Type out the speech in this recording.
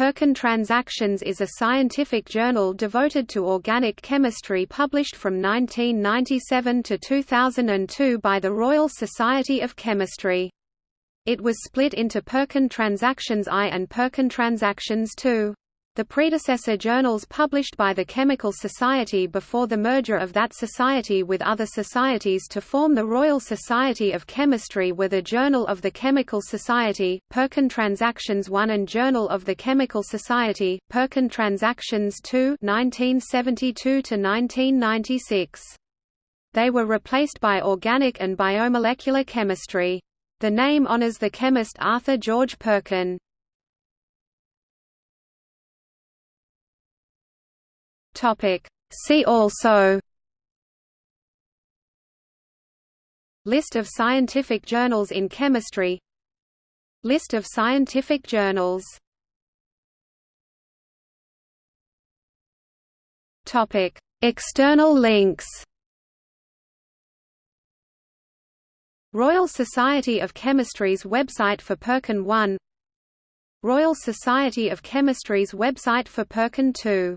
Perkin Transactions is a scientific journal devoted to organic chemistry published from 1997 to 2002 by the Royal Society of Chemistry. It was split into Perkin Transactions I and Perkin Transactions II. The predecessor journals published by the Chemical Society before the merger of that society with other societies to form the Royal Society of Chemistry were the Journal of the Chemical Society, Perkin Transactions 1 and Journal of the Chemical Society, Perkin Transactions 2 1972–1996. They were replaced by Organic and Biomolecular Chemistry. The name honors the chemist Arthur George Perkin. Topic. See also List of scientific journals in chemistry List of scientific journals Topic. External links Royal Society of Chemistry's website for Perkin 1 Royal Society of Chemistry's website for Perkin 2